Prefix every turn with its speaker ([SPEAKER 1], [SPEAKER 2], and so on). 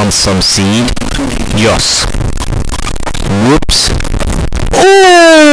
[SPEAKER 1] plant some seed. Yes. Whoops. Oh!